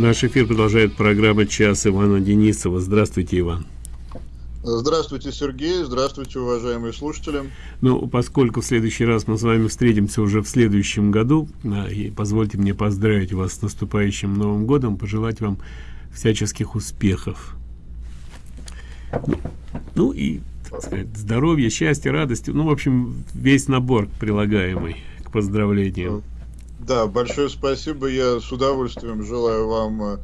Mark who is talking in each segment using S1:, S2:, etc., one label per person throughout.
S1: Наш эфир продолжает программа «Час» Ивана Денисова. Здравствуйте, Иван.
S2: Здравствуйте, Сергей. Здравствуйте, уважаемые слушатели.
S1: Ну, поскольку в следующий раз мы с вами встретимся уже в следующем году, а, и позвольте мне поздравить вас с наступающим Новым годом, пожелать вам всяческих успехов. Ну, ну и, так сказать, здоровья, счастья, радости, ну, в общем, весь набор прилагаемый к поздравлениям.
S2: Да, большое спасибо. Я с удовольствием желаю вам э,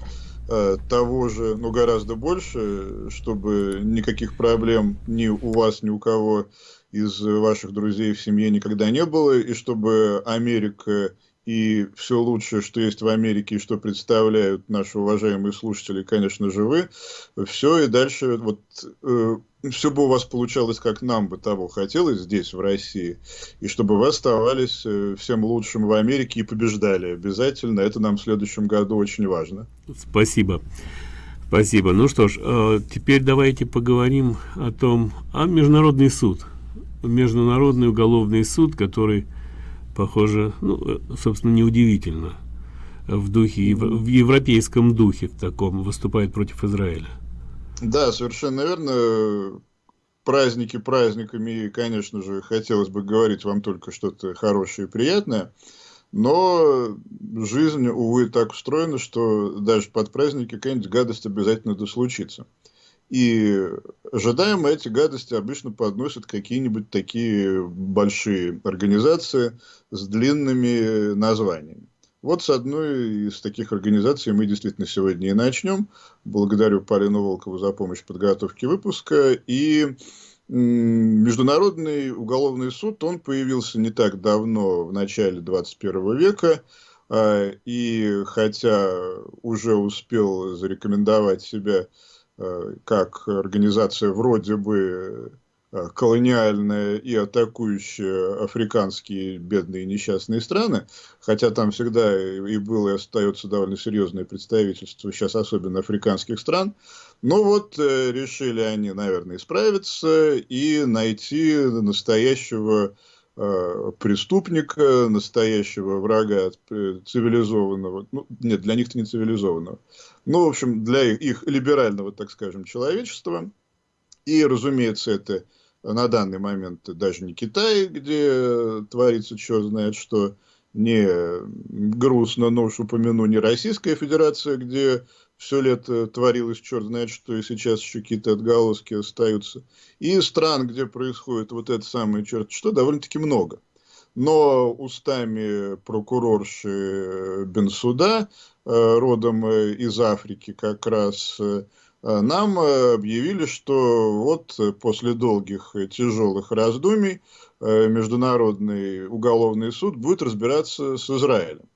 S2: э, того же, но гораздо больше, чтобы никаких проблем ни у вас, ни у кого из ваших друзей в семье никогда не было, и чтобы Америка и все лучшее, что есть в Америке и что представляют наши уважаемые слушатели, конечно же, вы. Все и дальше вот э, все бы у вас получалось, как нам бы того хотелось здесь, в России, и чтобы вы оставались э, всем лучшим в Америке и побеждали обязательно. Это нам в следующем году очень важно.
S1: Спасибо. Спасибо. Ну что ж, э, теперь давайте поговорим о том, о Международный суд. Международный уголовный суд, который похоже, ну, э, собственно, неудивительно, в духе, в европейском духе в таком выступает против Израиля.
S2: Да, совершенно верно. Праздники праздниками, и, конечно же, хотелось бы говорить вам только что-то хорошее и приятное, но жизнь, увы, так устроена, что даже под праздники какая-нибудь гадость обязательно дослучится. И ожидаемо эти гадости обычно подносят какие-нибудь такие большие организации с длинными названиями. Вот с одной из таких организаций мы действительно сегодня и начнем. Благодарю Полину Волкову за помощь в подготовке выпуска. И Международный уголовный суд, он появился не так давно, в начале 21 века. А, и хотя уже успел зарекомендовать себя как организация вроде бы э, колониальная и атакующая африканские бедные несчастные страны, хотя там всегда и было и остается довольно серьезное представительство, сейчас особенно африканских стран, но вот э, решили они, наверное, исправиться и найти настоящего Э, преступника, настоящего врага цивилизованного, ну, нет, для них-то не цивилизованного, ну, в общем, для их, их либерального, так скажем, человечества. И, разумеется, это на данный момент даже не Китай, где творится черт знает что, не грустно, но уж упомяну, не Российская Федерация, где все лето творилось черт знает что, и сейчас еще какие-то отголоски остаются. И стран, где происходит вот это самое черт что, довольно-таки много. Но устами прокурорши Бенсуда, э, родом э, из Африки как раз, э, нам объявили, что вот после долгих тяжелых раздумий Международный уголовный суд будет разбираться с Израилем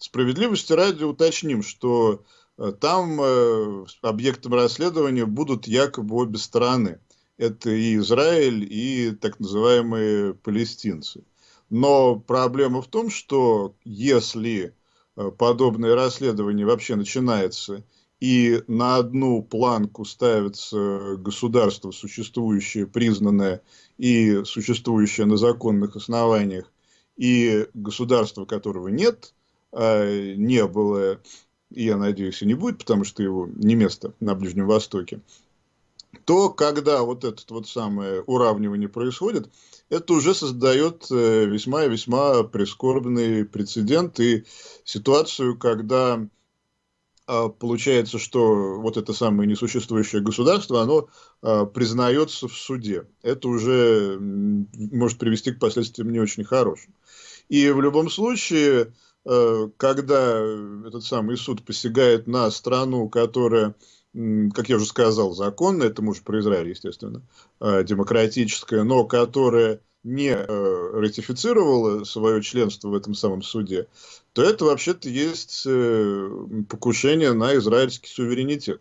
S2: Справедливости ради уточним, что э, там э, объектом расследования будут якобы обе стороны. Это и Израиль, и так называемые палестинцы. Но проблема в том, что если э, подобное расследование вообще начинается, и на одну планку ставится государство, существующее, признанное и существующее на законных основаниях, и государство, которого нет – не было, и я надеюсь, и не будет, потому что его не место на Ближнем Востоке, то когда вот это вот самое уравнивание происходит, это уже создает э, весьма и весьма прискорбный прецедент и ситуацию, когда а, получается, что вот это самое несуществующее государство, оно признается в суде. Это уже может привести к последствиям не очень хорошим. И в любом случае, Э, когда этот самый суд посягает на страну, которая, как я уже сказал, законная, это может про Израиль, естественно, э, демократическая, но которая не э, ратифицировала свое членство в этом самом суде, то это вообще-то есть покушение на израильский суверенитет.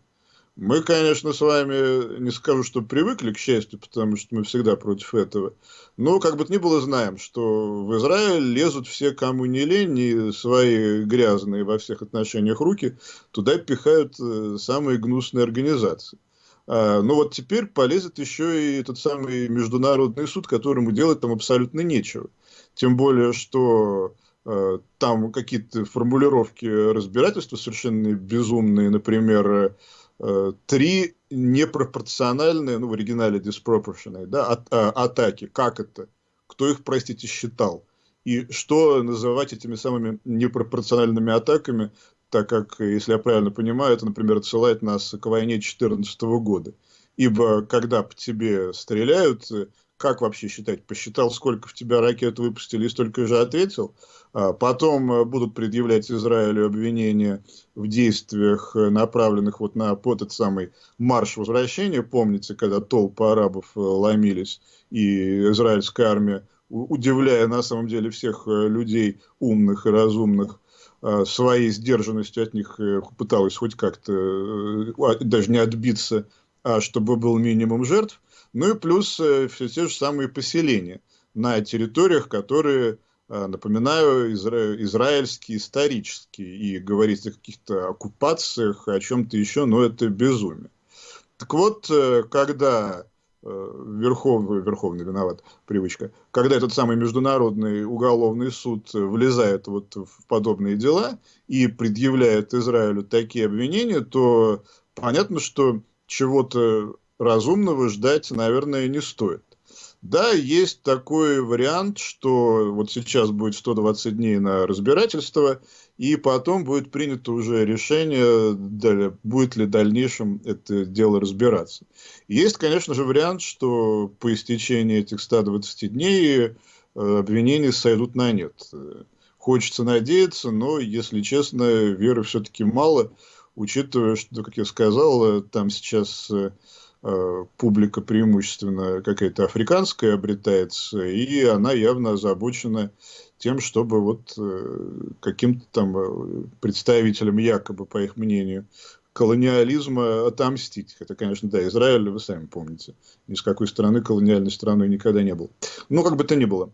S2: Мы, конечно, с вами, не скажу, что привыкли, к счастью, потому что мы всегда против этого. Но, как бы то ни было, знаем, что в Израиль лезут все, кому не лень, и свои грязные во всех отношениях руки туда пихают э, самые гнусные организации. А, но вот теперь полезет еще и этот самый международный суд, которому делать там абсолютно нечего. Тем более, что э, там какие-то формулировки разбирательства совершенно безумные, например, три непропорциональные, ну, в оригинале disproportionate, да, от, а, атаки. Как это? Кто их, простите, считал? И что называть этими самыми непропорциональными атаками, так как, если я правильно понимаю, это, например, отсылает нас к войне 2014 года. Ибо когда по тебе стреляют, как вообще считать? Посчитал, сколько в тебя ракет выпустили и столько же ответил? А потом э, будут предъявлять Израилю обвинения в действиях, э, направленных вот на вот этот самый марш возвращения. Помните, когда толпы арабов э, ломились, и израильская армия, удивляя на самом деле всех людей умных и разумных, своей сдержанностью от них пыталась хоть как-то даже не отбиться, а чтобы был минимум жертв. Ну и плюс все те же самые поселения на территориях, которые Э, напоминаю, изра... израильский, исторический, и говорить о каких-то оккупациях, о чем-то еще, но это безумие. Так вот, э, когда э, Верховный, Верховный виноват, привычка, когда этот самый Международный уголовный суд влезает вот в подобные дела и предъявляет Израилю такие обвинения, то понятно, что чего-то разумного ждать, наверное, не стоит. Да, есть такой вариант, что вот сейчас будет 120 дней на разбирательство, и потом будет принято уже решение, будет ли в дальнейшем это дело разбираться. Есть, конечно же, вариант, что по истечении этих 120 дней э, обвинения сойдут на нет. Хочется надеяться, но, если честно, веры все-таки мало, учитывая, что, как я сказал, там сейчас э, Э, публика преимущественно какая-то африканская обретается, и она явно озабочена тем, чтобы вот э, каким-то там э, представителям, якобы, по их мнению, колониализма отомстить. Это, конечно, да, Израиль, вы сами помните, ни с какой стороны колониальной страной никогда не был. Ну, как бы то ни было.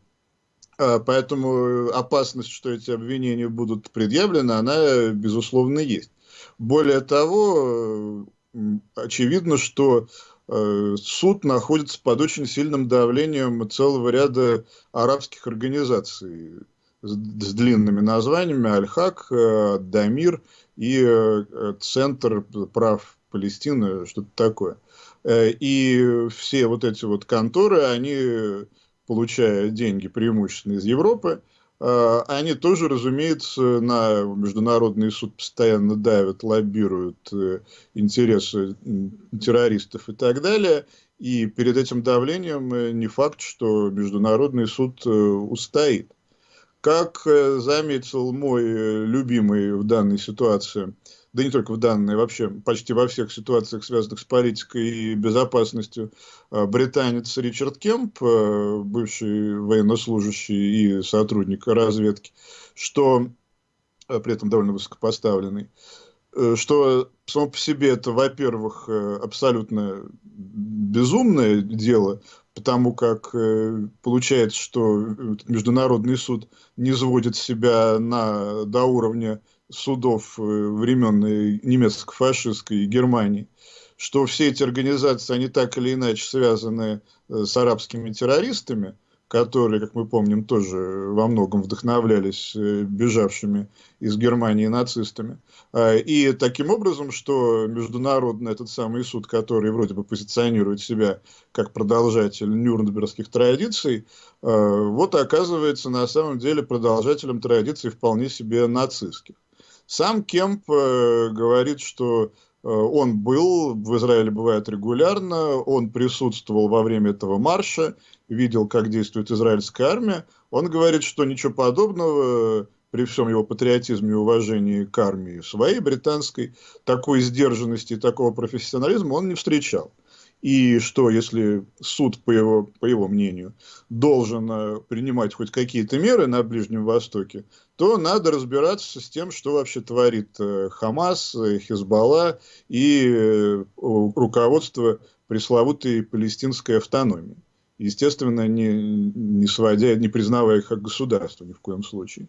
S2: А, поэтому опасность, что эти обвинения будут предъявлены, она, безусловно, есть. Более того, очевидно, что э, суд находится под очень сильным давлением целого ряда арабских организаций с, длинными названиями Аль-Хак, э, Дамир и э, Центр прав Палестины, что-то такое. И все вот эти вот конторы, они, получая деньги преимущественно из Европы, они тоже, разумеется, на Международный суд постоянно давят, лоббируют э, интересы террористов и так далее. И перед этим давлением э, не факт, что Международный суд э, устоит. Как заметил мой любимый в данной ситуации да не только в данной, вообще почти во всех ситуациях, связанных с политикой и безопасностью, а, британец Ричард Кемп, а, бывший военнослужащий и сотрудник разведки, что а, при этом довольно высокопоставленный, э, что само по себе это, во-первых, э, абсолютно безумное дело, потому как э, получается, что Международный суд не сводит себя на, до уровня судов э, времен немецко-фашистской Германии, что все эти организации, они так или иначе связаны э, с арабскими террористами, которые, как мы помним, тоже во многом вдохновлялись э, бежавшими из Германии нацистами. А, и таким образом, что международный этот самый суд, который вроде бы позиционирует себя как продолжатель нюрнбергских традиций, вот оказывается на самом деле продолжателем традиций вполне себе нацистских. Сам Кемп э, говорит, что э, он был, в Израиле бывает регулярно, он присутствовал во время этого марша, видел, как действует израильская армия. Он говорит, что ничего подобного при всем его патриотизме и уважении к армии своей британской, такой сдержанности и такого профессионализма он не встречал и что если суд, по его, по его мнению, должен э, принимать хоть какие-то меры на Ближнем Востоке, то надо разбираться с тем, что вообще творит э, Хамас, э, Хизбалла и руководство пресловутой палестинской автономии. Естественно, не, не сводя, не признавая их как государство ни в коем случае.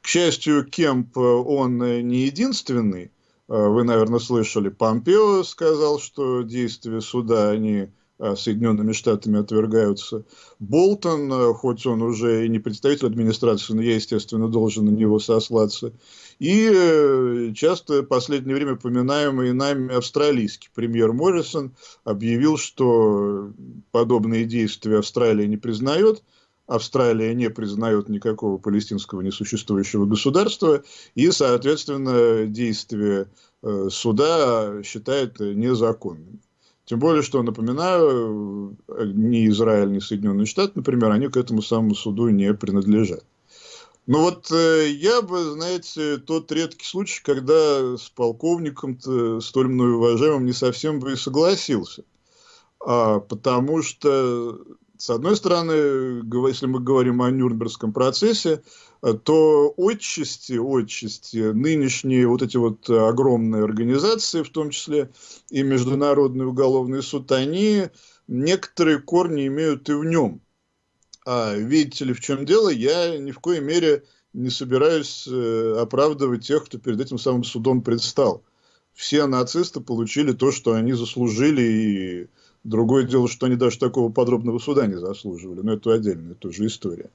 S2: К счастью, Кемп, он не единственный, вы, наверное, слышали, Помпео сказал, что действия суда, они а, Соединенными Штатами отвергаются. Болтон, а, хоть он уже и не представитель администрации, но я, естественно, должен на него сослаться. И э, часто в последнее время упоминаемый нами австралийский премьер Моррисон объявил, что подобные действия Австралия не признает, Австралия не признает никакого палестинского несуществующего государства, и, соответственно, действия э, суда считает незаконными. Тем более, что, напоминаю, ни Израиль, ни Соединенные Штаты, например, они к этому самому суду не принадлежат. Ну вот э, я бы, знаете, тот редкий случай, когда с полковником-то столь мной уважаемым не совсем бы и согласился. А, потому что, с одной стороны, если мы говорим о Нюрнбергском процессе, Э, то отчасти, отчасти нынешние вот эти вот огромные организации, в том числе и Международный уголовный суд, они некоторые корни имеют и в нем. А видите ли, в чем дело, я ни в коей мере не собираюсь э, оправдывать тех, кто перед этим самым судом предстал. Все нацисты получили то, что они заслужили, и Другое дело, что они даже такого подробного суда не заслуживали, но это отдельная тоже история.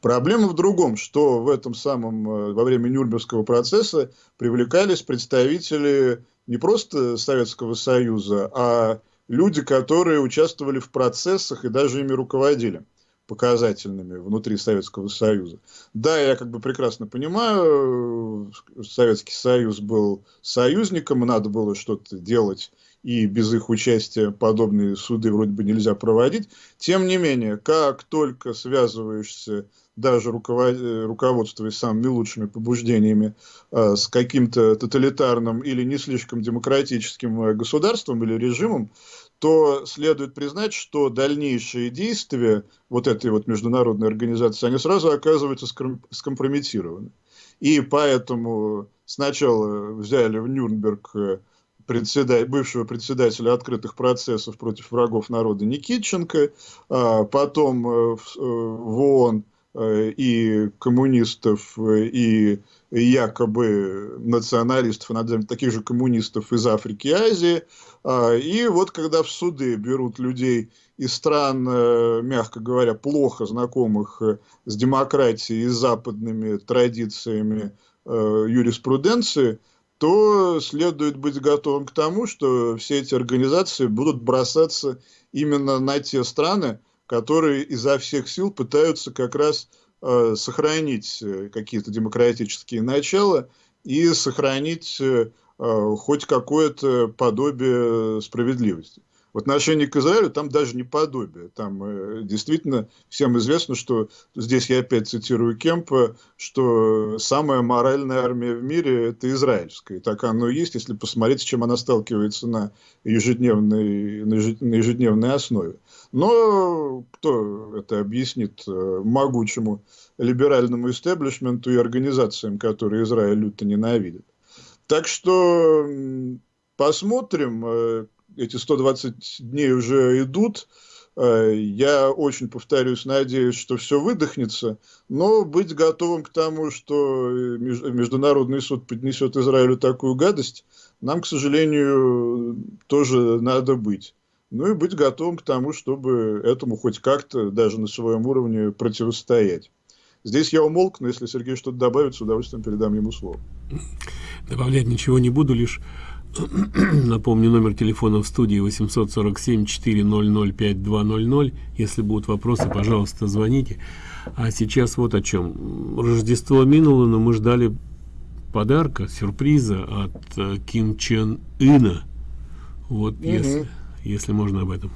S2: Проблема в другом, что в этом самом, э, во время Нюрнбергского процесса привлекались представители не просто Советского Союза, а люди, которые участвовали в процессах и даже ими руководили показательными внутри Советского Союза. Да, я как бы прекрасно понимаю, Советский Союз был союзником, надо было что-то делать и без их участия подобные суды вроде бы нельзя проводить. Тем не менее, как только связываешься, даже руководствуясь самыми лучшими побуждениями, э, с каким-то тоталитарным или не слишком демократическим э, государством или режимом, то следует признать, что дальнейшие действия вот этой вот международной организации, они сразу оказываются скомпрометированы. И поэтому сначала взяли в Нюрнберг э, председатель, бывшего председателя открытых процессов против врагов народа Никитченко, а потом э, э, в ООН э, и коммунистов, и якобы националистов, таких же коммунистов из Африки и Азии. А, и вот когда в суды берут людей из стран, мягко говоря, плохо знакомых с демократией и западными традициями юриспруденции, то следует быть готовым к тому, что все эти организации будут бросаться именно на те страны, которые изо всех сил пытаются как раз э, сохранить э, какие-то демократические начала и сохранить э, э хоть какое-то подобие справедливости. В отношении к Израилю там даже не подобие. Там э, действительно всем известно, что здесь я опять цитирую Кемпа, что самая моральная армия в мире – это израильская. И так оно и есть, если посмотреть, с чем она сталкивается на ежедневной, на ежедневной основе. Но кто это объяснит э, могучему либеральному истеблишменту и организациям, которые Израиль люто ненавидит? Так что посмотрим, э, эти 120 дней уже идут. Э, я очень, повторюсь, надеюсь, что все выдохнется, но быть готовым к тому, что Международный суд поднесет Израилю такую гадость, нам, к сожалению, тоже надо быть. Ну и быть готовым к тому, чтобы этому хоть как-то, даже на своем уровне, противостоять. Здесь я умолк, но если Сергей что-то добавит, с удовольствием передам ему слово.
S1: Добавлять ничего не буду, лишь Напомню, номер телефона в студии 847-400-5200. Если будут вопросы, пожалуйста, звоните. А сейчас вот о чем. Рождество минуло, но мы ждали подарка, сюрприза от э, Ким Чен Ына. Вот, угу. если, если можно об этом.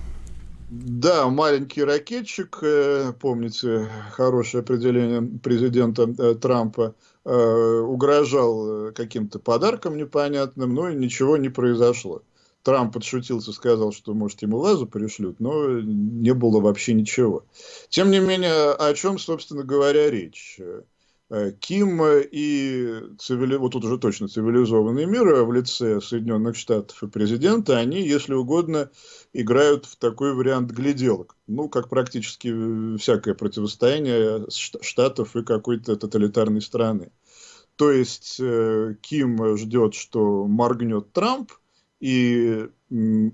S2: Да, маленький ракетчик, э, помните хорошее определение президента э, Трампа, угрожал каким-то подарком непонятным, но ничего не произошло. Трамп подшутился, сказал, что, может, ему вазу пришлют, но не было вообще ничего. Тем не менее, о чем, собственно говоря, речь? Э, Ким и цивили... вот тут уже точно цивилизованный мир в лице Соединенных Штатов и президента, они, если угодно, играют в такой вариант гляделок. Ну, как практически всякое противостояние Штатов и какой-то тоталитарной страны. То есть э, Ким ждет, что моргнет Трамп, и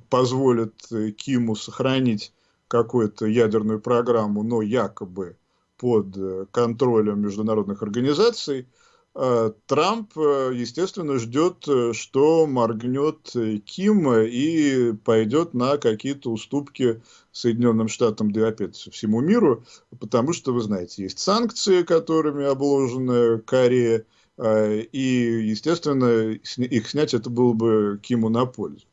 S2: позволит Киму сохранить какую-то ядерную программу, но якобы под э, контролем международных организаций, э, Трамп, э, естественно, ждет, что моргнет Ким и пойдет на какие-то уступки Соединенным Штатам, да опять всему миру, потому что, вы знаете, есть санкции, которыми обложена Корея, и, естественно, их снять это было бы Киму на пользу.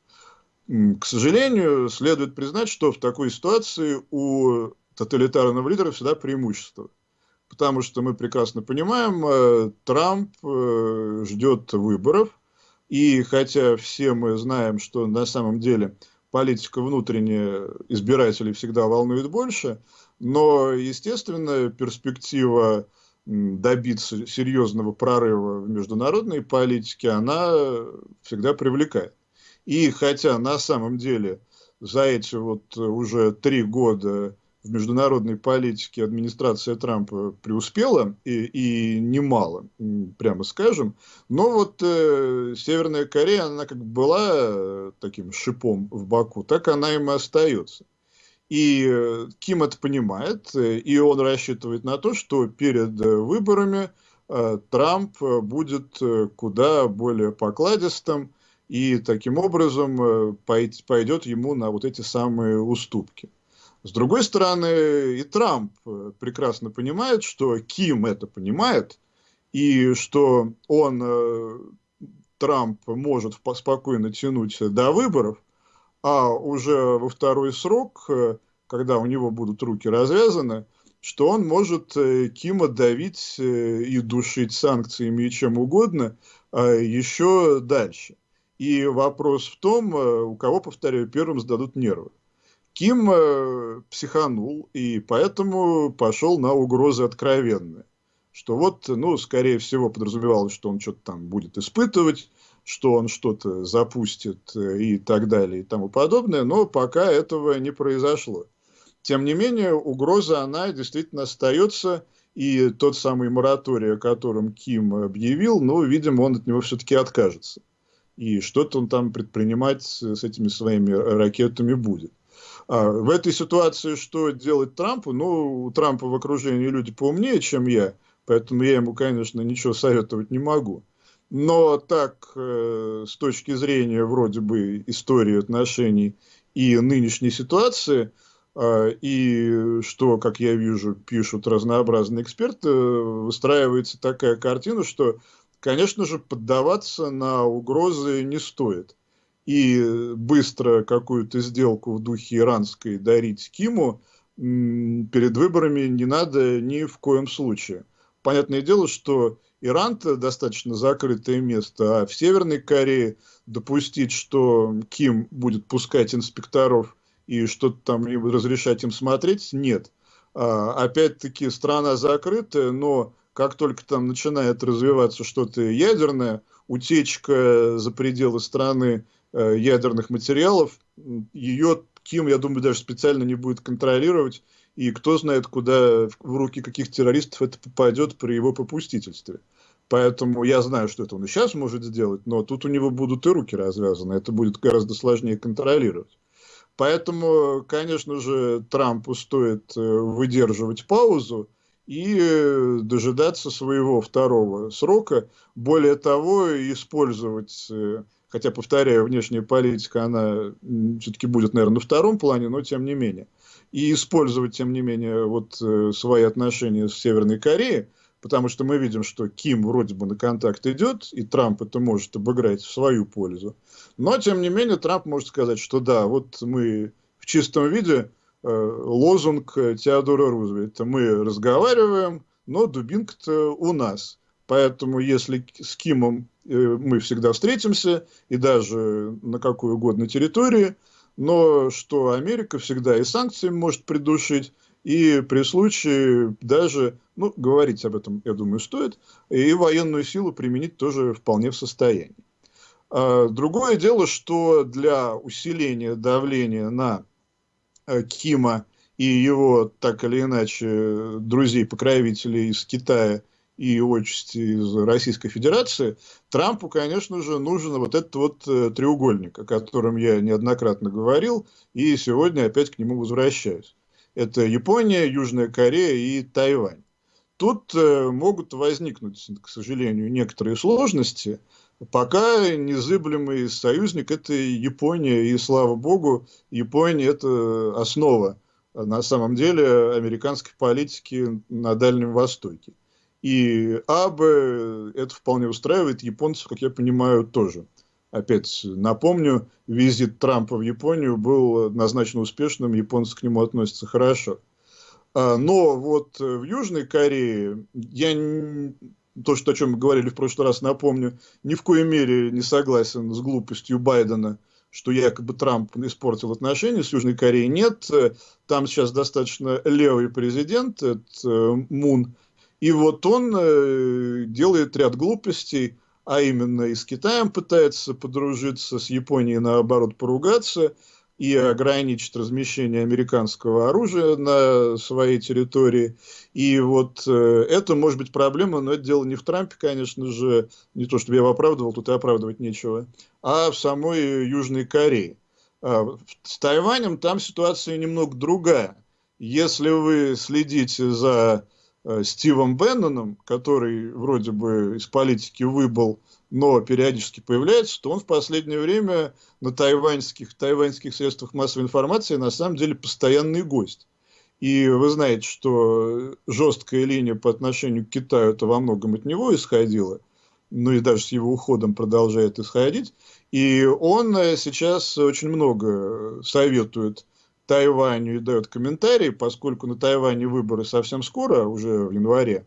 S2: К сожалению, следует признать, что в такой ситуации у тоталитарного лидера всегда преимущество. Потому что мы прекрасно понимаем, э, Трамп э, ждет выборов, и хотя все мы знаем, что на самом деле политика внутренняя избирателей всегда волнует больше, но, естественно, перспектива добиться серьезного прорыва в международной политике, она всегда привлекает. И хотя на самом деле за эти вот уже три года в международной политике администрация Трампа преуспела, и, и немало, прямо скажем. Но вот э, Северная Корея, она как была э, таким шипом в боку, так она им и остается. И э, Ким это понимает, э, и он рассчитывает на то, что перед э, выборами э, Трамп будет куда более покладистым, и таким образом пойдет ему на вот эти самые уступки. С другой стороны, и Трамп э, прекрасно понимает, что Ким это понимает, и что он, э, Трамп, может спокойно тянуть до выборов, а уже во второй срок, э, когда у него будут руки развязаны, что он может Кима давить и душить санкциями и чем угодно еще дальше. И вопрос в том, у кого, повторяю, первым сдадут нервы. Ким э, психанул и поэтому пошел на угрозы откровенные. Что вот, ну, скорее всего, подразумевалось, что он что-то там будет испытывать, что он что-то запустит э, и так далее и тому подобное, но пока этого не произошло. Тем не менее, угроза, она действительно остается, и тот самый мораторий, о котором Ким объявил, ну, видимо, он от него все-таки откажется. И что-то он там предпринимать с этими своими ракетами будет. А, в этой ситуации что делать Трампу? Ну, у Трампа в окружении люди поумнее, чем я, поэтому я ему, конечно, ничего советовать не могу. Но так, э, с точки зрения вроде бы истории отношений и нынешней ситуации, э, и что, как я вижу, пишут разнообразные эксперты, выстраивается такая картина, что, конечно же, поддаваться на угрозы не стоит и быстро какую-то сделку в духе иранской дарить Киму перед выборами не надо ни в коем случае. Понятное дело, что Иран-то достаточно закрытое место, а в Северной Корее допустить, что Ким будет пускать инспекторов и что-то там разрешать им смотреть, нет. А, Опять-таки страна закрытая, но как только там начинает развиваться что-то ядерное, утечка за пределы страны Э, ядерных материалов, ее Ким, я думаю, даже специально не будет контролировать, и кто знает, куда в руки каких террористов это попадет при его попустительстве. Поэтому я знаю, что это он и сейчас может сделать, но тут у него будут и руки развязаны, это будет гораздо сложнее контролировать. Поэтому, конечно же, Трампу стоит э, выдерживать паузу и э, дожидаться своего второго срока. Более того, использовать хотя, повторяю, внешняя политика, она все-таки будет, наверное, на втором плане, но тем не менее. И использовать, тем не менее, вот э, свои отношения с Северной Кореей, потому что мы видим, что Ким вроде бы на контакт идет, и Трамп это может обыграть в свою пользу. Но, тем не менее, Трамп может сказать, что да, вот мы в чистом виде э, лозунг Теодора Рузвельта. Мы разговариваем, но дубинка-то у нас. Поэтому, если с Кимом э, мы всегда встретимся, и даже на какой угодно территории, но что Америка всегда и санкциями может придушить, и при случае даже, ну, говорить об этом, я думаю, стоит, и военную силу применить тоже вполне в состоянии. А другое дело, что для усиления давления на э, Кима и его, так или иначе, друзей-покровителей из Китая и отчасти из Российской Федерации, Трампу, конечно же, нужен вот этот вот э, треугольник, о котором я неоднократно говорил, и сегодня опять к нему возвращаюсь. Это Япония, Южная Корея и Тайвань. Тут э, могут возникнуть, к сожалению, некоторые сложности, пока незыблемый союзник – это Япония, и, слава богу, Япония – это основа, на самом деле, американской политики на Дальнем Востоке. И Абе это вполне устраивает, японцев, как я понимаю, тоже. Опять напомню, визит Трампа в Японию был назначен успешным, японцы к нему относятся хорошо. А, но вот в Южной Корее, я то, что, о чем мы говорили в прошлый раз, напомню, ни в коей мере не согласен с глупостью Байдена, что якобы Трамп испортил отношения с Южной Кореей. Нет, там сейчас достаточно левый президент, это Мун, и вот он э, делает ряд глупостей, а именно и с Китаем пытается подружиться, с Японией наоборот поругаться и ограничить размещение американского оружия на своей территории. И вот э, это может быть проблема, но это дело не в Трампе, конечно же, не то, чтобы я его оправдывал, тут и оправдывать нечего, а в самой Южной Корее. А, с Тайванем там ситуация немного другая. Если вы следите за Стивом Бенноном, который вроде бы из политики выбыл, но периодически появляется, то он в последнее время на тайваньских, тайваньских средствах массовой информации на самом деле постоянный гость. И вы знаете, что жесткая линия по отношению к Китаю это во многом от него исходила, ну и даже с его уходом продолжает исходить. И он э, сейчас очень много советует Тайваню и дает комментарии, поскольку на Тайване выборы совсем скоро, уже в январе.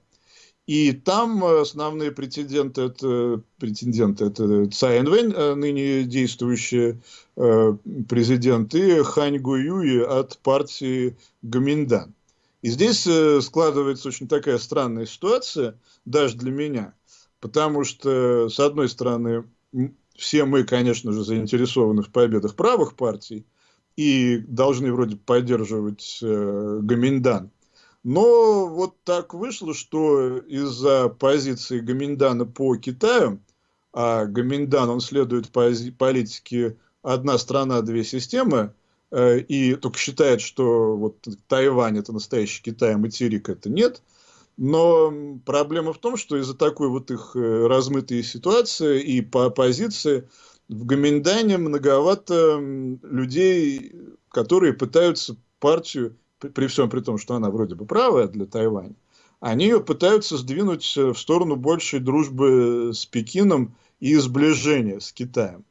S2: И там основные претенденты это, претенденты это Цай Инвэнь, э, ныне действующий э, президент, и Хань Гуюи от партии Гаминдан. И здесь э, складывается очень такая странная ситуация, даже для меня, потому что, с одной стороны, все мы, конечно же, заинтересованы в победах правых партий, и должны вроде поддерживать э, Гаминдан. Но вот так вышло, что из-за позиции Гаминдана по Китаю, а Гаминдан, он следует политике «одна страна, две системы», э, и только считает, что вот Тайвань – это настоящий Китай, а материк – это нет. Но проблема в том, что из-за такой вот их э, размытой ситуации и по оппозиции – в Гоминдане многовато людей, которые пытаются партию, при всем при том, что она вроде бы правая для Тайваня, они ее пытаются сдвинуть в сторону большей дружбы с Пекином и сближения с Китаем.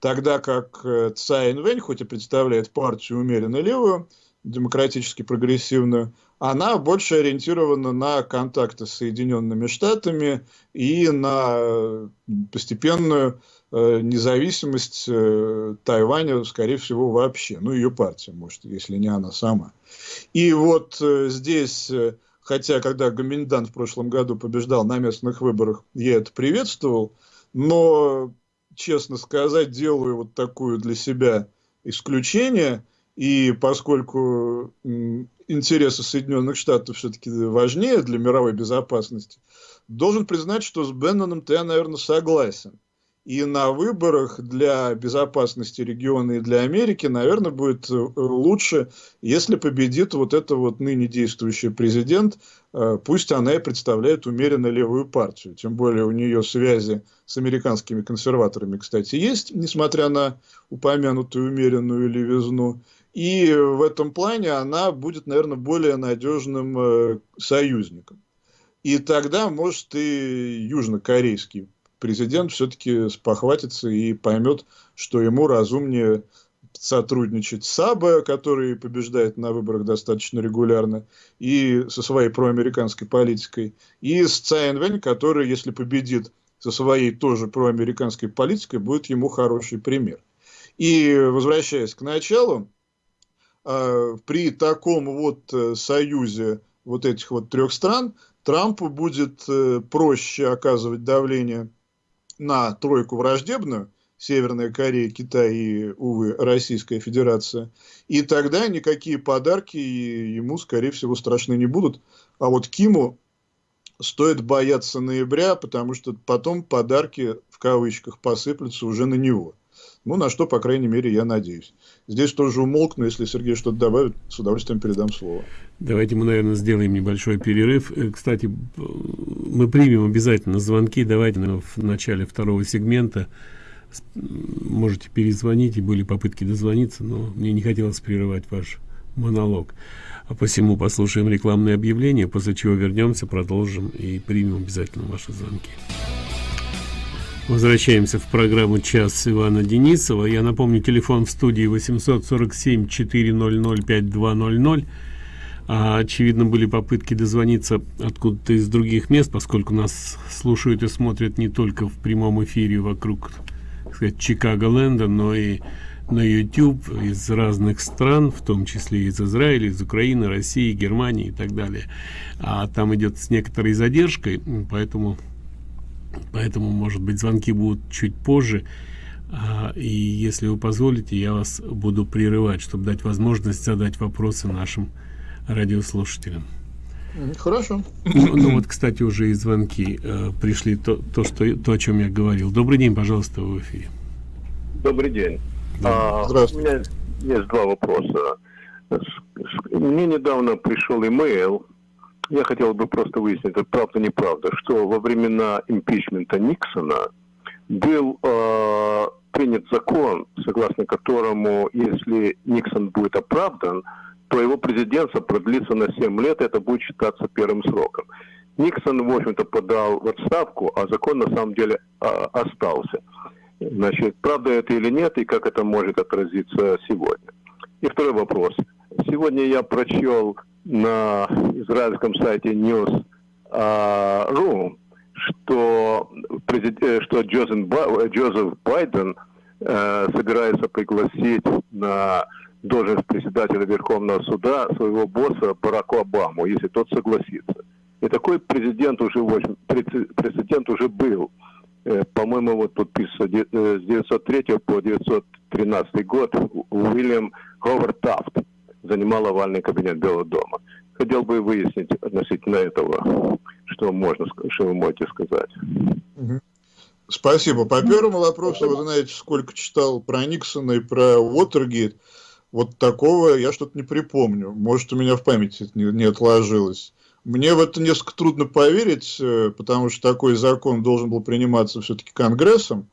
S2: Тогда как э, Цай Инвэнь, хоть и представляет партию умеренно левую, демократически прогрессивную, она больше ориентирована на контакты с Соединенными Штатами и на э, постепенную Э, независимость э, Тайваня, скорее всего, вообще. Ну, ее партия, может, если не она сама. И вот э, здесь, хотя когда Гоминдан в прошлом году побеждал на местных выборах, я это приветствовал, но, честно сказать, делаю вот такую для себя исключение, и поскольку интересы Соединенных Штатов все-таки важнее для мировой безопасности, должен признать, что с Бенноном-то я, наверное, согласен. И на выборах для безопасности региона и для Америки, наверное, будет э, лучше, если победит вот эта вот ныне действующий президент, э, пусть она и представляет умеренно левую партию. Тем более у нее связи с американскими консерваторами, кстати, есть, несмотря на упомянутую умеренную левизну. И в этом плане она будет, наверное, более надежным э, союзником. И тогда, может, и южнокорейский президент все-таки спохватится и поймет, что ему разумнее сотрудничать с АБ, который побеждает на выборах достаточно регулярно, и со своей проамериканской политикой, и с Цайнвень, который, если победит со своей тоже проамериканской политикой, будет ему хороший пример. И возвращаясь к началу, а, при таком вот э, союзе вот этих вот трех стран Трампу будет э, проще оказывать давление на тройку враждебную, Северная Корея, Китай и, увы, Российская Федерация. И тогда никакие подарки ему, скорее всего, страшны не будут. А вот Киму стоит бояться ноября, потому что потом подарки в кавычках посыплются уже на него. Ну, на что, по крайней мере, я надеюсь. Здесь тоже умолкну, если Сергей что-то добавит, с удовольствием передам слово.
S1: Давайте мы, наверное, сделаем небольшой перерыв. Э, кстати, мы примем обязательно звонки. Давайте в начале второго сегмента можете перезвонить, и были попытки дозвониться, но мне не хотелось прерывать ваш монолог. А посему послушаем рекламное объявление, после чего вернемся, продолжим и примем обязательно ваши звонки. Возвращаемся в программу «Час» Ивана Денисова. Я напомню, телефон в студии 847-400-5200. А, очевидно, были попытки дозвониться откуда-то из других мест, поскольку нас слушают и смотрят не только в прямом эфире вокруг Чикаго-ленда, но и на YouTube из разных стран, в том числе из Израиля, из Украины, России, Германии и так далее. А там идет с некоторой задержкой, поэтому поэтому может быть звонки будут чуть позже. А, и если вы позволите я вас буду прерывать чтобы дать возможность задать вопросы нашим радиослушателям.
S2: Хорошо.
S1: Ну, ну вот кстати уже и звонки э, пришли. То то что то о чем я говорил. Добрый день пожалуйста в эфире.
S3: Добрый день. Да. а, у меня есть два вопроса. Мне недавно пришел имейл я хотел бы просто выяснить, это правда неправда, что во времена импичмента Никсона был э, принят закон, согласно которому, если Никсон будет оправдан, то его президентство продлится на 7 лет, это будет считаться первым сроком. Никсон, в общем-то, подал в отставку, а закон на самом деле э, остался. Значит, правда это или нет, и как это может отразиться сегодня? И второй вопрос. Сегодня я прочел на израильском сайте News.ru, что, э, что Джозеф Байден э, собирается пригласить на должность председателя Верховного суда своего босса Бараку Обаму, если тот согласится. И такой президент уже, прецедент уже был. Э, по-моему, вот тут с 903 по 913 год Уильям Говард Тафт занимал овальный кабинет Белого дома. Хотел бы выяснить относительно этого, что можно, что вы можете сказать.
S2: Спасибо. По первому вопросу, вы знаете, сколько читал про Никсона и про Уотергейт, вот такого я что-то не припомню. Может, у меня в памяти это не, не отложилось. Мне в это несколько трудно поверить, э, потому что такой закон должен был приниматься все-таки Конгрессом,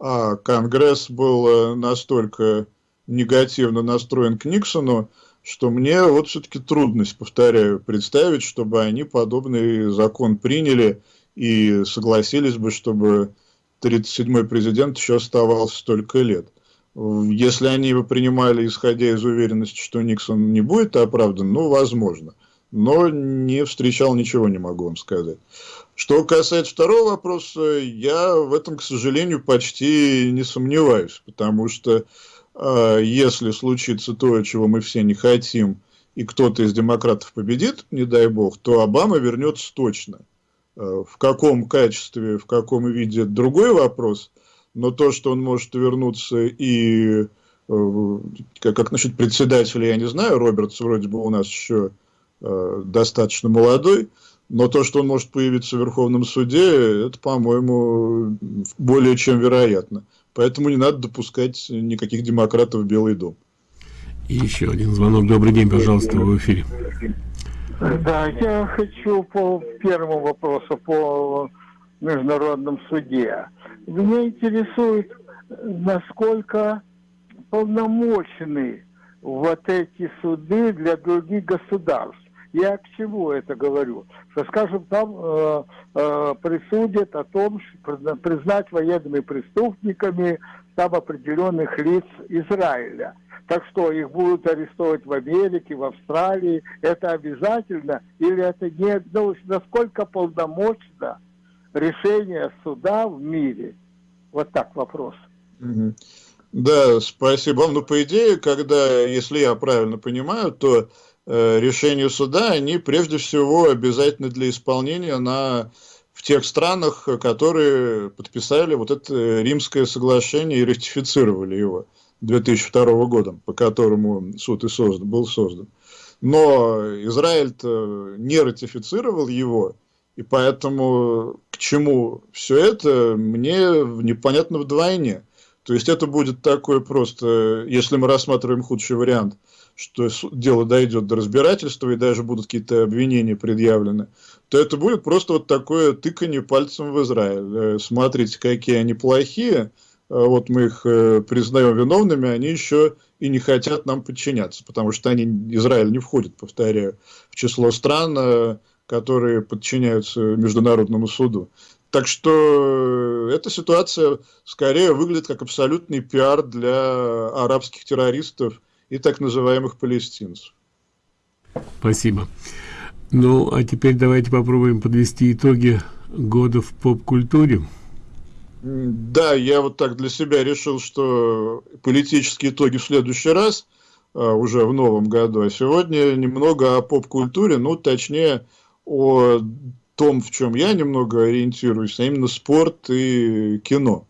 S2: а Конгресс был э, настолько негативно настроен к Никсону, что мне вот все-таки трудность, повторяю, представить, чтобы они подобный закон приняли и согласились бы, чтобы 37-й президент еще оставался столько лет. Если они бы принимали, исходя из уверенности, что Никсон не будет оправдан, ну, возможно. Но не встречал ничего, не могу вам сказать. Что касается второго вопроса, я в этом, к сожалению, почти не сомневаюсь, потому что если случится то, чего мы все не хотим, и кто-то из демократов победит, не дай бог, то Обама вернется точно. А, в каком качестве, в каком виде, другой вопрос. Но то, что он может вернуться и э, как, как насчет председателя, я не знаю, Робертс вроде бы у нас еще э, достаточно молодой, но то, что он может появиться в Верховном суде, это, по-моему, более чем вероятно. Поэтому не надо допускать никаких демократов в Белый дом.
S1: И еще один звонок. Добрый день, пожалуйста, в эфире.
S4: Да, я хочу по первому вопросу, по международном суде. Меня интересует, насколько полномочны вот эти суды для других государств. Я к чему это говорю? Что, скажем, там э, э, присудят о том, что признать военными преступниками там определенных лиц Израиля. Так что их будут арестовывать в Америке, в Австралии. Это обязательно или это не? Ну, насколько полномочно решение суда в мире? Вот так вопрос.
S2: Да, спасибо. Ну, по идее, когда, если я правильно понимаю, то решению суда, они прежде всего обязательны для исполнения на, в тех странах, которые подписали вот это римское соглашение и ратифицировали его 2002 года, по которому суд и создан, был создан. Но Израиль не ратифицировал его, И поэтому к чему все это, мне непонятно вдвойне. То есть это будет такое просто, если мы рассматриваем худший вариант, что дело дойдет до разбирательства и даже будут какие-то обвинения предъявлены, то это будет просто вот такое тыканье пальцем в Израиль. Э, смотрите, какие они плохие, а вот мы их э, признаем виновными, они еще и не хотят нам подчиняться, потому что они, Израиль не входит, повторяю, в число стран, э, которые подчиняются международному суду. Так что эта ситуация скорее выглядит как абсолютный пиар для арабских террористов и так называемых палестинцев.
S1: Спасибо. Ну, а теперь давайте попробуем подвести итоги года в поп-культуре.
S2: Да, я вот так для себя решил, что политические итоги в следующий раз, а, уже в новом году, а сегодня немного о поп-культуре, ну, точнее, о том, в чем я немного ориентируюсь, а именно спорт и кино.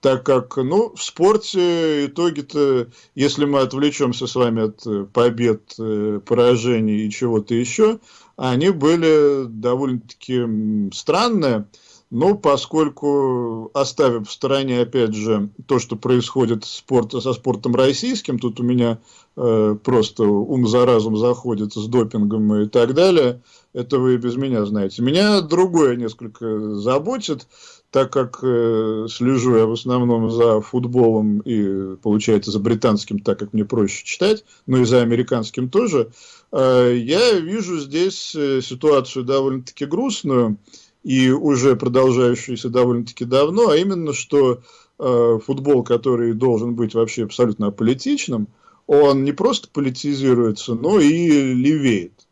S2: Так как, ну, в спорте итоги-то, если мы отвлечемся с вами от побед, э, поражений и чего-то еще, они были довольно-таки странные. Но поскольку оставив в стороне, опять же, то, что происходит спорт, со спортом российским, тут у меня э, просто ум за разум заходит с допингом и так далее, это вы без меня знаете. Меня другое несколько заботит, так как э, слежу я в основном за футболом и, получается, за британским, так как мне проще читать, но и за американским тоже, э, я вижу здесь э, ситуацию довольно-таки грустную, и уже продолжающийся довольно-таки давно, а именно, что э, футбол, который должен быть вообще абсолютно аполитичным, он не просто политизируется, но и левеет.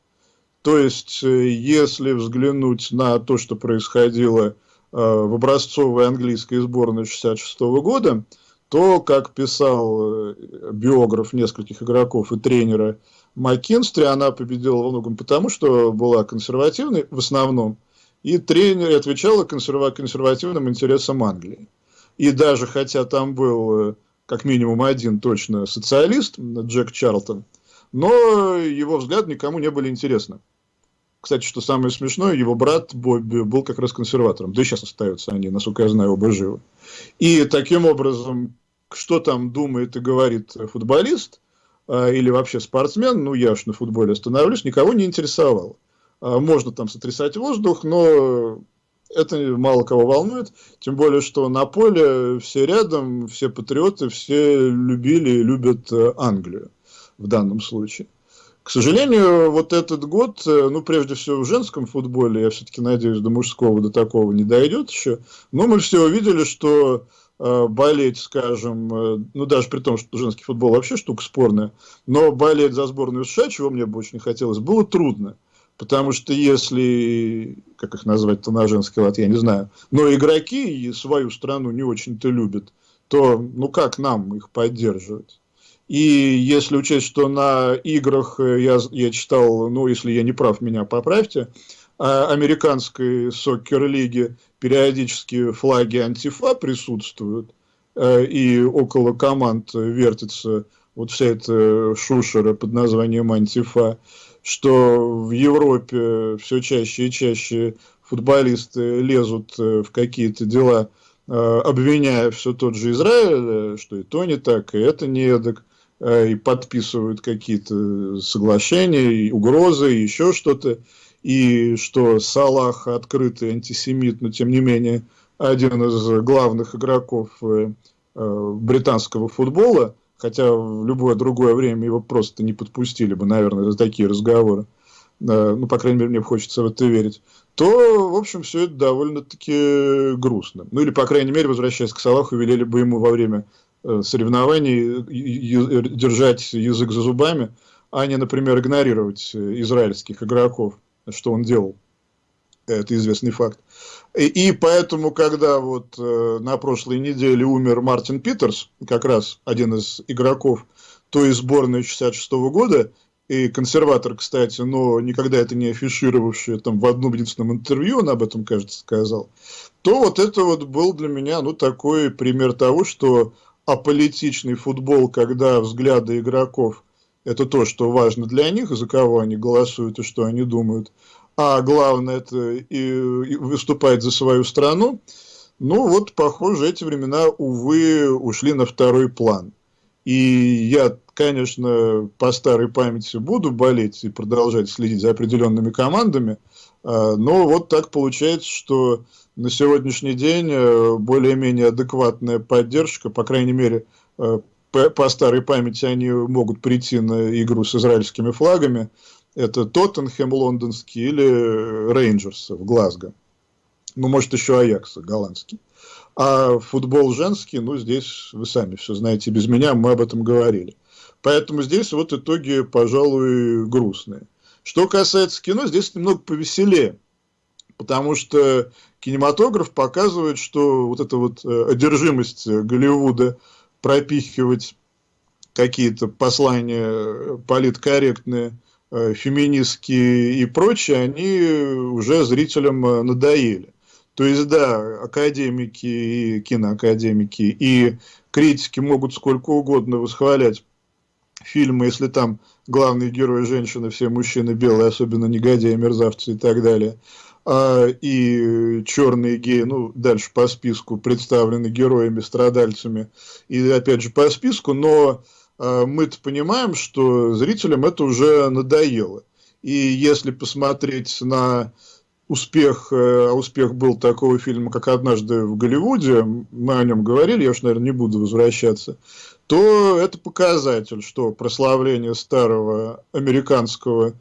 S2: То есть, э, если взглянуть на то, что происходило э, в образцовой английской сборной 66 года, то, как писал э, биограф нескольких игроков и тренера Маккинстри, она победила во многом потому, что была консервативной в основном, и тренер отвечала консерва консервативным интересам Англии. И даже хотя там был э, как минимум один точно социалист, Джек Чарлтон, но его взгляд никому не были интересны. Кстати, что самое смешное, его брат Бобби был как раз консерватором. Да и сейчас остаются они, насколько я знаю, оба живы. И таким образом, что там думает и говорит футболист, э, или вообще спортсмен, ну я уж на футболе остановлюсь, никого не интересовало. А, можно там сотрясать воздух, но это мало кого волнует, тем более, что на поле все рядом, все патриоты, все любили и любят э, Англию в данном случае. К сожалению, вот этот год, э, ну, прежде всего в женском футболе, я все-таки надеюсь, до мужского до такого не дойдет еще, но мы все увидели, что э, болеть, скажем, э, ну, даже при том, что женский футбол вообще штука спорная, но болеть за сборную США, чего мне бы очень хотелось, было трудно. Потому что если, как их назвать-то на женский лад, я не знаю, но игроки свою страну не очень-то любят, то ну как нам их поддерживать? И если учесть, что на играх э, я, я читал, ну если я не прав, меня поправьте, а американской сокер-лиги периодически флаги антифа присутствуют, э, и около команд вертится вот вся эта шушера под названием антифа, что в Европе все чаще и чаще футболисты лезут э, в какие-то дела, обвиняя все тот же Израиль, что и то не так, и это не эдак, и подписывают какие-то соглашения, и угрозы, и еще что-то, и что Салах открытый антисемит, но тем не менее один из главных игроков британского футбола – хотя в любое другое время его просто не подпустили бы, наверное, за такие разговоры, ну, по крайней мере, мне хочется в это верить, то, в общем, все это довольно-таки грустно. Ну, или, по крайней мере, возвращаясь к Салаху, велели бы ему во время э, соревнований держать язык за зубами, а не, например, игнорировать израильских игроков, что он делал. Это известный факт. И, и поэтому, когда вот э, на прошлой неделе умер Мартин Питерс, как раз один из игроков той сборной 66 -го года, и консерватор, кстати, но никогда это не афишировавший, там в одном единственном интервью он об этом, кажется, сказал, то вот это вот был для меня, ну, такой пример того, что аполитичный футбол, когда взгляды игроков – это то, что важно для них, за кого они голосуют и что они думают – а главное это и, и выступать за свою страну, ну вот, похоже, эти времена, увы, ушли на второй план. И я, конечно, по старой памяти буду болеть и продолжать следить за определенными командами, а, но вот так получается, что на сегодняшний день э, более-менее адекватная поддержка, по крайней мере, э, по, по старой памяти они могут прийти на игру с израильскими флагами. Это Тоттенхэм лондонский или Рейнджерс в Глазго. Ну, может, еще Аякс голландский. А футбол женский, ну, здесь вы сами все знаете без меня, мы об этом говорили. Поэтому здесь вот итоги, пожалуй, грустные. Что касается кино, здесь немного повеселее. Потому что кинематограф показывает, что вот эта вот э, одержимость Голливуда пропихивать какие-то послания политкорректные, э, феминистские и прочее, они уже зрителям э, надоели. То есть, да, академики и киноакадемики и критики могут сколько угодно восхвалять фильмы, если там главные герои женщины, все мужчины белые, особенно негодяи, мерзавцы и так далее. А, и черные геи, ну, дальше по списку представлены героями, страдальцами, и опять же по списку, но а, мы-то понимаем, что зрителям это уже надоело. И если посмотреть на успех, э, а успех был такого фильма, как «Однажды в Голливуде», мы о нем говорили, я уж, наверное, не буду возвращаться, то это показатель, что прославление старого американского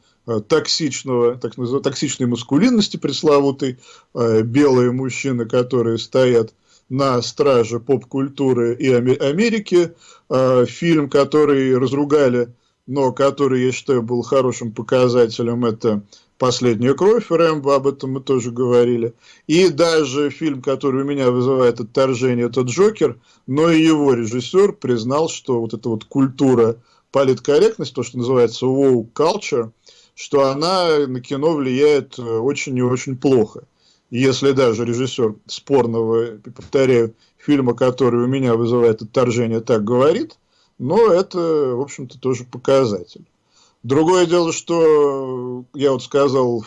S2: токсичного, так называемой, токсичной маскулинности пресловутой, э, белые мужчины, которые стоят на страже поп-культуры и Америки, фильм, который разругали, но который, я считаю, был хорошим показателем, это «Последняя кровь» Рэмбо, об этом мы тоже говорили. И даже фильм, который у меня вызывает отторжение, это «Джокер», но и его режиссер признал, что вот эта вот культура политкорректность, то, что называется woke culture, что она на кино влияет очень и очень плохо. Если даже режиссер спорного, повторяю, фильма, который у меня вызывает отторжение, так говорит, но это, в общем-то, тоже показатель. Другое дело, что я вот сказал,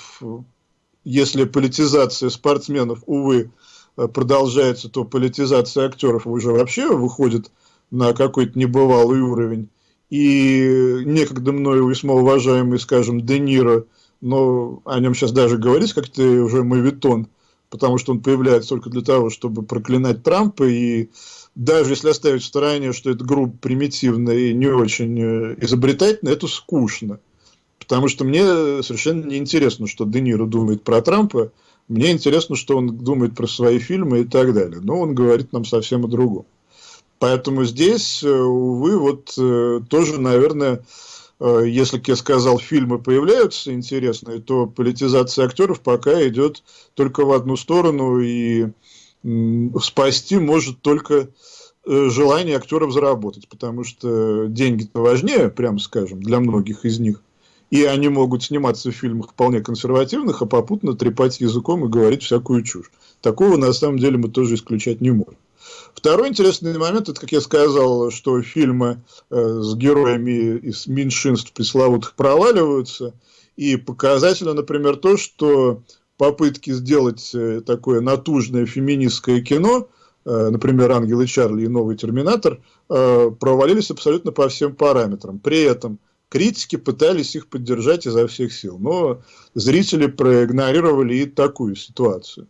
S2: если политизация спортсменов, увы, продолжается, то политизация актеров уже вообще выходит на какой-то небывалый уровень. И некогда мною весьма уважаемый, скажем, Де Ниро, но о нем сейчас даже говорить как-то уже мавитон, потому что он появляется только для того, чтобы проклинать Трампа и даже если оставить в стороне, что это группа примитивная и не очень э, изобретательная, это скучно. Потому что мне совершенно не интересно, что Де Ниро думает про Трампа. Мне интересно, что он думает про свои фильмы и так далее. Но он говорит нам совсем о другом. Поэтому здесь, э, увы, вот э, тоже, наверное, если, как я сказал, фильмы появляются интересные, то политизация актеров пока идет только в одну сторону, и спасти может только э, желание актеров заработать, потому что деньги-то важнее, прямо скажем, для многих из них. И они могут сниматься в фильмах вполне консервативных, а попутно трепать языком и говорить всякую чушь. Такого на самом деле мы тоже исключать не можем. Второй интересный момент, это, как я сказал, что фильмы э, с героями из меньшинств пресловутых проваливаются. И показательно, например, то, что попытки сделать э, такое натужное феминистское кино, э, например, «Ангелы Чарли» и «Новый Терминатор», провалились абсолютно по всем параметрам. При этом критики пытались их поддержать изо всех сил, но зрители проигнорировали и такую ситуацию.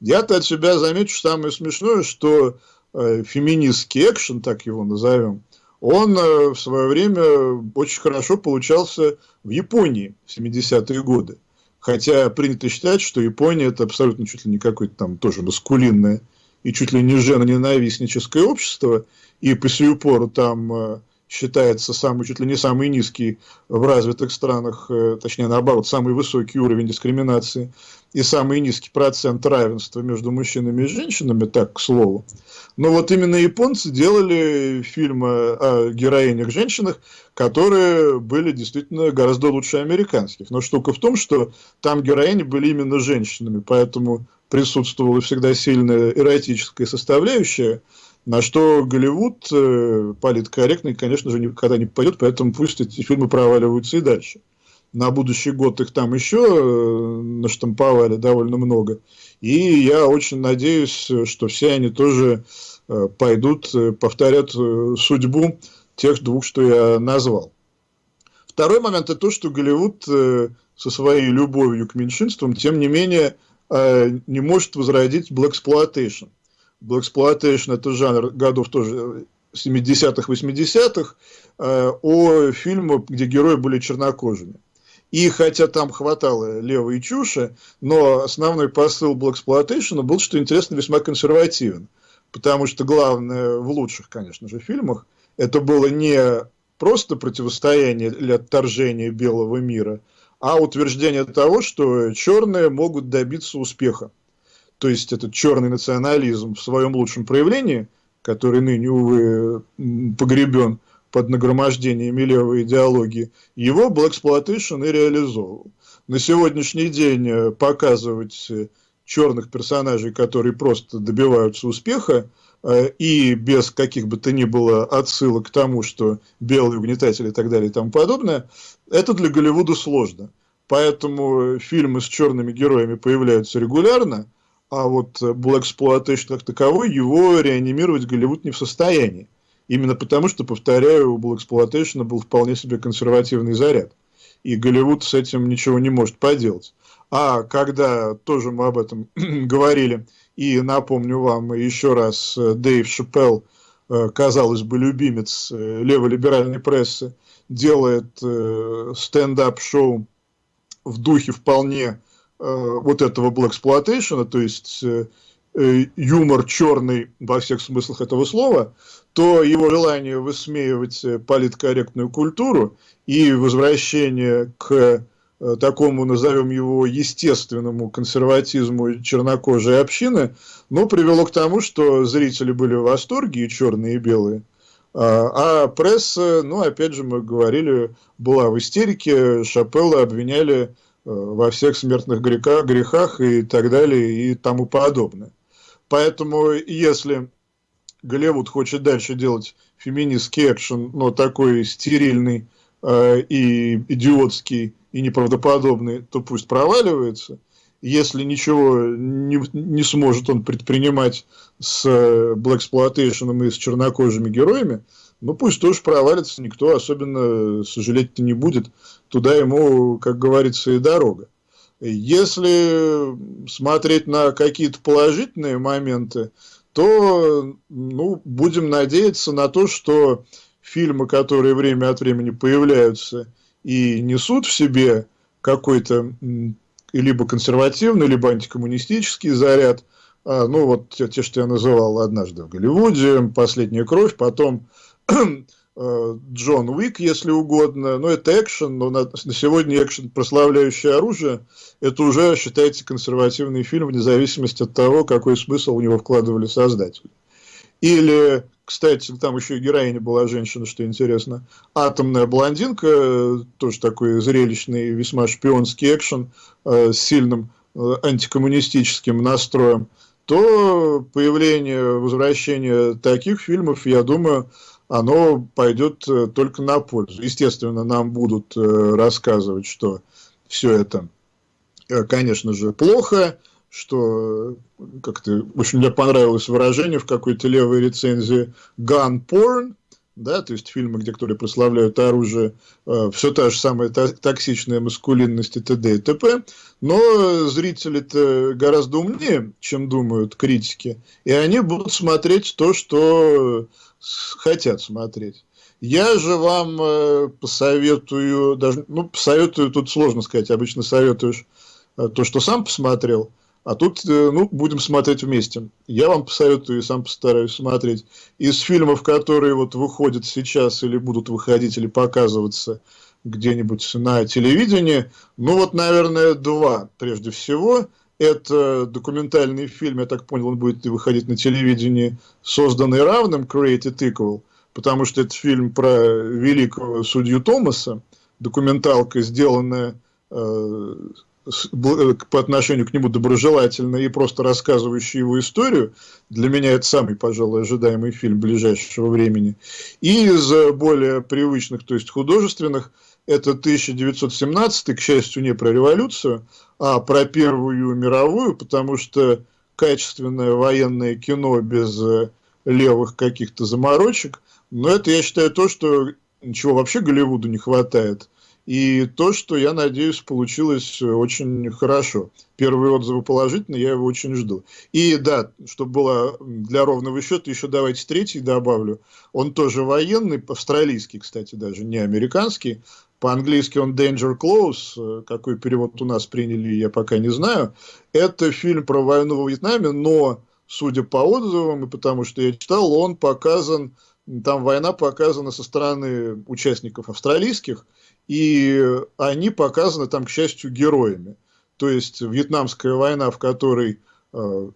S2: Я-то от себя замечу самое смешное, что феминистский экшен, так его назовем, он в свое время очень хорошо получался в Японии в 70-е годы. Хотя принято считать, что Япония это абсолютно чуть ли не какое-то там тоже маскулинное и чуть ли не женоненавистническое общество, и по сию пору там э, считается самый, чуть ли не самый низкий в развитых странах, э, точнее наоборот, самый высокий уровень дискриминации и самый низкий процент равенства между мужчинами и женщинами, так, к слову. Но вот именно японцы делали фильмы о героинях-женщинах, которые были действительно гораздо лучше американских. Но штука в том, что там героини были именно женщинами, поэтому присутствовала всегда сильная эротическая составляющая, на что Голливуд э, политкорректный, конечно же, никогда не пойдет, поэтому пусть эти фильмы проваливаются и дальше. на будущий год их там еще э, наштамповали довольно много. И я очень надеюсь, что все они тоже э, пойдут, э, повторят судьбу тех двух, что я назвал. Второй момент – это то, что Голливуд со своей любовью к меньшинствам, тем не менее, не может возродить Blaxploitation. Blaxploitation – это жанр годов тоже 70-х, 80-х, о фильмах, где герои были чернокожими. И хотя там хватало левой чуши, но основной посыл Blaxploitation был, что интересно, весьма консервативен. Потому что главное в лучших, конечно же, фильмах, это было не просто противостояние или отторжение белого мира, а утверждение того, что черные могут добиться успеха. То есть этот черный национализм в своем лучшем проявлении, который ныне, увы, погребен, под нагромождениями левой идеологии, его Blaxploitation и реализовывал. На сегодняшний день э, показывать э, черных персонажей, которые просто добиваются успеха, э, и без каких бы то ни было отсылок к тому, что белые угнетатели и так далее и тому подобное, это для Голливуда сложно. Поэтому фильмы с черными героями появляются регулярно, а вот Blaxploitation как таковой, его реанимировать Голливуд не в состоянии. Именно потому, что, повторяю, у Blaxploitation был вполне себе консервативный заряд. И Голливуд с этим ничего не может поделать. А когда тоже мы об этом говорили, и напомню вам еще раз, э, Дэйв Шапелл, э, казалось бы, любимец э, леволиберальной прессы, делает стендап-шоу в духе вполне вот этого Blaxploitation, то есть юмор черный во всех смыслах этого слова, то его желание высмеивать э, политкорректную культуру и возвращение к э, такому, назовем его, естественному консерватизму чернокожей общины, ну, привело к тому, что зрители были в восторге, и черные, и белые. А, а пресса, ну, опять же, мы говорили, была в истерике, Шапелла обвиняли э, во всех смертных грехах, грехах и так далее и тому подобное. Поэтому, если Голливуд хочет дальше делать феминистский экшен, но такой стерильный э, и идиотский и неправдоподобный, то пусть проваливается. Если ничего не, не сможет он предпринимать с Blaxploitation и с чернокожими героями, ну пусть тоже провалится, никто особенно сожалеть не будет. Туда ему, как говорится, и дорога. Если смотреть на какие-то положительные моменты, то ну, будем надеяться на то, что фильмы, которые время от времени появляются и несут в себе какой-то либо консервативный, либо антикоммунистический заряд, а, ну вот те, что я называл однажды в Голливуде, «Последняя кровь», потом Э, Джон Уик, если угодно. Но это экшен, но на, на сегодня экшен, прославляющий оружие, это уже считается консервативный фильм, вне зависимости от того, какой смысл в него вкладывали создатели. Или, кстати, там еще и героиня была женщина, что интересно. Атомная блондинка, тоже такой зрелищный, весьма шпионский экшен э, с сильным э, антикоммунистическим настроем, то появление, возвращение таких фильмов, я думаю, оно пойдет э, только на пользу. Естественно, нам будут э, рассказывать, что все это, э, конечно же, плохо, что как-то, общем, мне понравилось выражение в какой-то левой рецензии gun porn, да, то есть фильмы, где которые прославляют оружие, э, все та же самая токсичная маскулинность и т.д. и т.п., но зрители-то гораздо умнее, чем думают критики, и они будут смотреть то, что хотят смотреть. Я же вам э, посоветую, даже, ну, посоветую, тут сложно сказать, обычно советуешь э, то, что сам посмотрел, а тут, э, ну, будем смотреть вместе. Я вам посоветую и сам постараюсь смотреть. Из фильмов, которые вот выходят сейчас или будут выходить, или показываться где-нибудь на телевидении, ну, вот, наверное, два прежде всего – это документальный фильм, я так понял, он будет выходить на телевидении, созданный равным Created Equal, потому что это фильм про великого судью Томаса, документалка, сделанная э, с, по отношению к нему доброжелательно и просто рассказывающая его историю. Для меня это самый, пожалуй, ожидаемый фильм ближайшего времени. И из более привычных, то есть художественных, это 1917, к счастью, не про революцию, а про Первую мировую, потому что качественное военное кино без э, левых каких-то заморочек, но это, я считаю, то, что чего вообще Голливуду не хватает. И то, что, я надеюсь, получилось очень хорошо. Первые отзывы положительные, я его очень жду. И да, чтобы было для ровного счета, еще давайте третий добавлю. Он тоже военный, австралийский, кстати, даже, не американский. По-английски он Danger Close, какой перевод у нас приняли, я пока не знаю. Это фильм про войну во Вьетнаме, но, судя по отзывам, и потому что я читал, он показан, там война показана со стороны участников австралийских, и они показаны там, к счастью, героями. То есть Вьетнамская война, в которой э,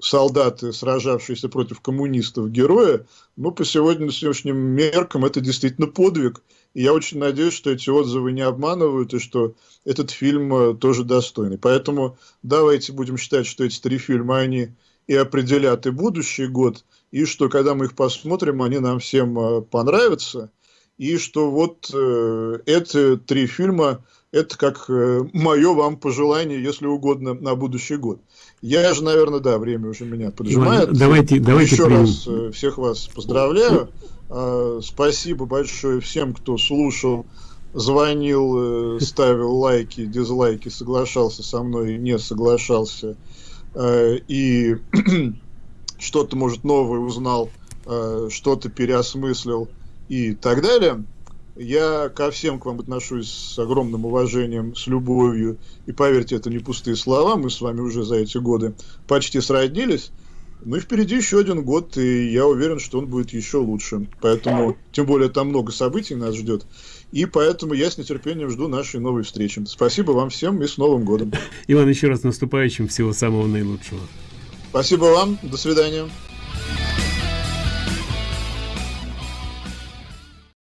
S2: солдаты, сражавшиеся против коммунистов, герои, ну, по сегодняшним меркам это действительно подвиг. И я очень надеюсь, что эти отзывы не обманывают, и что этот фильм э, тоже достойный. Поэтому давайте будем считать, что эти три фильма, они и определят и будущий год, и что когда мы их посмотрим, они нам всем э, понравятся и что вот э, эти три фильма это как э, мое вам пожелание, если угодно, на будущий год. Я же, наверное, да, время уже меня поджимает.
S1: Иван, давайте, давайте
S2: Еще примем. раз э, всех вас поздравляю. Э, спасибо большое всем, кто слушал, звонил, э, ставил лайки, дизлайки, соглашался со мной, не соглашался. И что-то, может, новое узнал, что-то переосмыслил и так далее. Я ко всем к вам отношусь с огромным уважением, с любовью. И поверьте, это не пустые слова. Мы с вами уже за эти годы почти сроднились. Ну и впереди еще один год, и я уверен, что он будет еще лучше. Поэтому, тем более, там много событий нас ждет. И поэтому я с нетерпением жду нашей новой встречи. Спасибо вам всем и с Новым годом.
S1: Иван, еще раз наступающим. Всего самого наилучшего.
S2: Спасибо вам. До свидания.